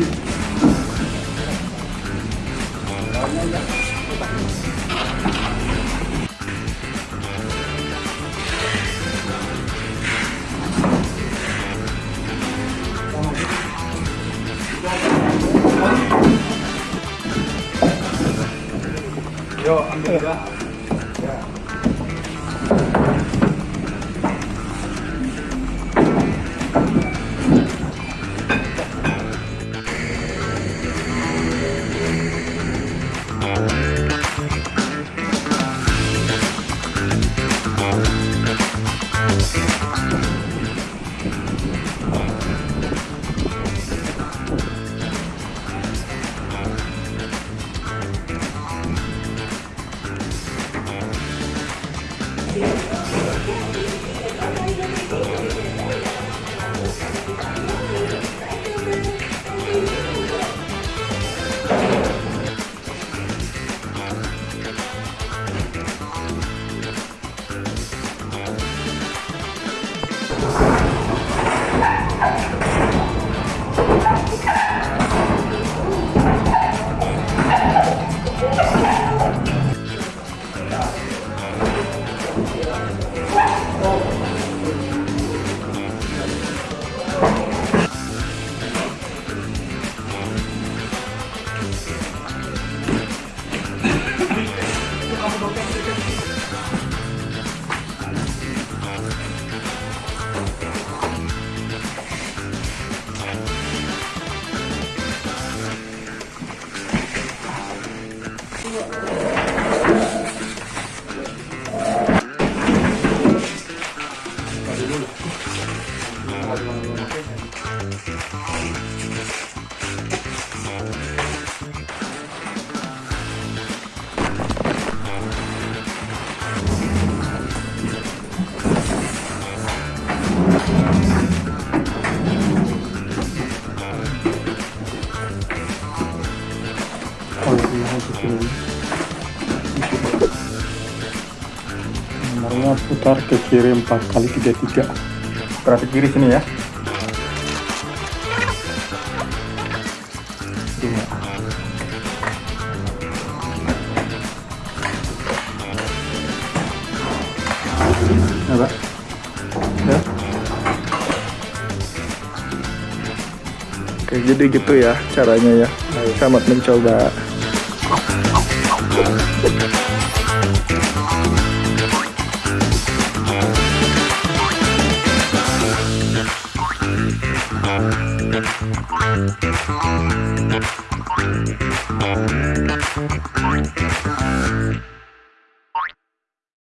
Yo, I'm good. Yeah. Nomornya putar ke kiri 4 kali 33 Berarti kiri sini ya. Apa? Ya. Oke, jadi gitu ya caranya ya. Selamat mencoba. Música